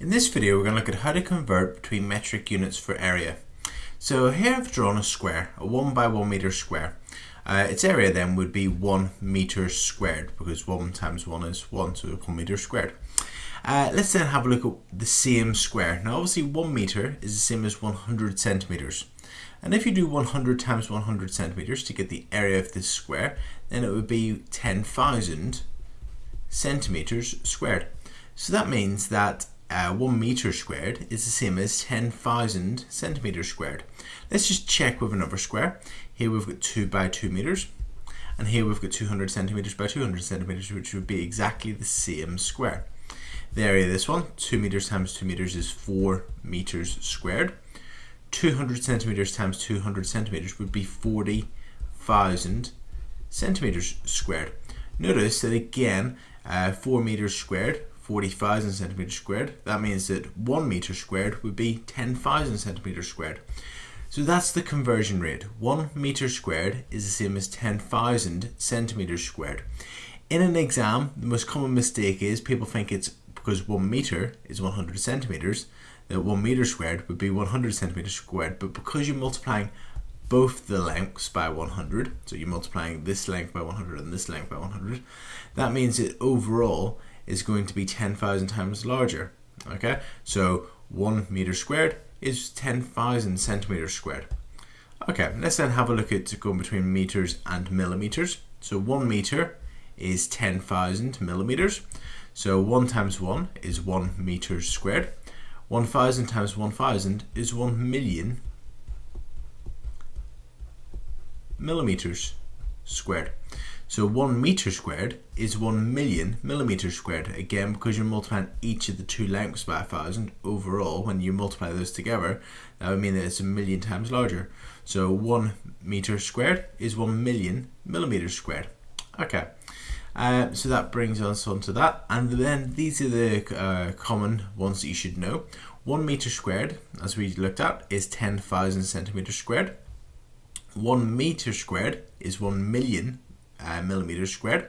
In this video we're going to look at how to convert between metric units for area. So here I've drawn a square, a 1 by 1 meter square. Uh, its area then would be 1 meter squared because 1 times 1 is 1 so 1 meter squared. Uh, let's then have a look at the same square. Now obviously 1 meter is the same as 100 centimeters. And if you do 100 times 100 centimeters to get the area of this square, then it would be 10,000 centimeters squared. So that means that uh, 1 meter squared is the same as 10,000 centimeters squared. Let's just check with another square. Here we've got 2 by 2 meters and here we've got 200 centimeters by 200 centimeters which would be exactly the same square. The area of this one, 2 meters times 2 meters is 4 meters squared. 200 centimeters times 200 centimeters would be 40,000 centimeters squared. Notice that again, uh, 4 meters squared 40,000 centimeters squared. That means that 1 meter squared would be 10,000 centimeters squared. So that's the conversion rate. 1 meter squared is the same as 10,000 centimeters squared. In an exam, the most common mistake is people think it's because 1 meter is 100 centimeters, that 1 meter squared would be 100 centimeters squared, but because you're multiplying both the lengths by 100, so you're multiplying this length by 100 and this length by 100, that means that overall is going to be 10,000 times larger. Okay, so 1 meter squared is 10,000 centimeters squared. Okay, let's then have a look at going between meters and millimeters. So 1 meter is 10,000 millimeters. So 1 times 1 is 1 meter squared. 1,000 times 1,000 is 1 million millimeters squared. So 1 meter squared is 1 million millimeters squared. Again, because you're multiplying each of the two lengths by 1000, overall, when you multiply those together, that would mean that it's a million times larger. So 1 meter squared is 1 million millimeters squared. Okay. Uh, so that brings us on to that. And then these are the uh, common ones that you should know. 1 meter squared, as we looked at, is 10,000 centimeters squared. 1 meter squared is 1 million uh, millimeters squared.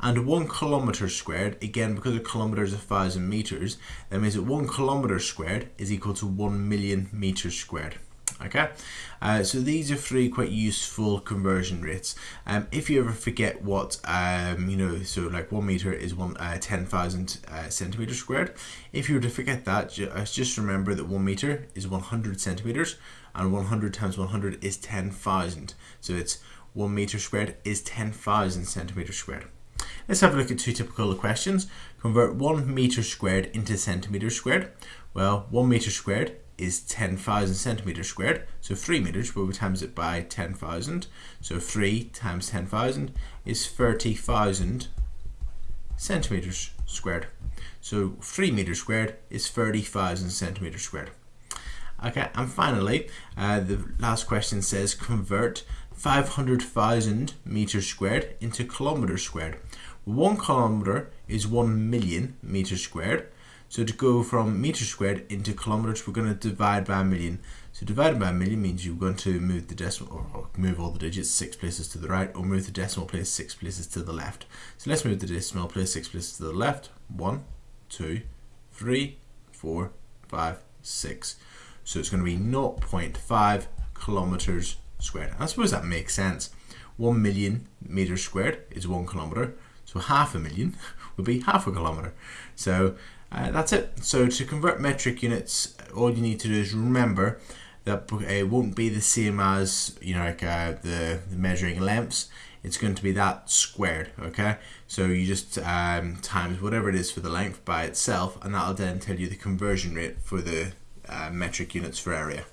And one kilometer squared again because a kilometer is a thousand meters that means that one kilometer squared is equal to one million meters squared. Okay? Uh, so these are three quite useful conversion rates. Um, if you ever forget what um, you know so like one meter is one uh, 10,000 uh, centimeters squared if you were to forget that uh, just remember that one meter is 100 centimeters and 100 times 100 is 10,000 so it's 1 meter squared is 10,000 centimeters squared. Let's have a look at two typical questions. Convert 1 meter squared into centimeters squared. Well, 1 meter squared is 10,000 centimeters squared. So 3 meters, we times it by 10,000. So 3 times 10,000 is 30,000 centimeters squared. So 3 meters squared is 30,000 centimeters squared. Okay, and finally, uh, the last question says convert 500,000 meters squared into kilometers squared. One kilometer is 1 million meters squared. So to go from meters squared into kilometers, we're going to divide by a million. So divided by a million means you're going to move the decimal, or move all the digits six places to the right, or move the decimal place six places to the left. So let's move the decimal place six places to the left. One, two, three, four, five, six. So it's going to be 0.5 kilometers squared. I suppose that makes sense. 1 million meters squared is 1 kilometer. So half a million would be half a kilometer. So uh, that's it. So to convert metric units, all you need to do is remember that it won't be the same as you know like uh, the, the, measuring lengths. It's going to be that squared. Okay, so you just um, times whatever it is for the length by itself, and that'll then tell you the conversion rate for the uh, metric units for area.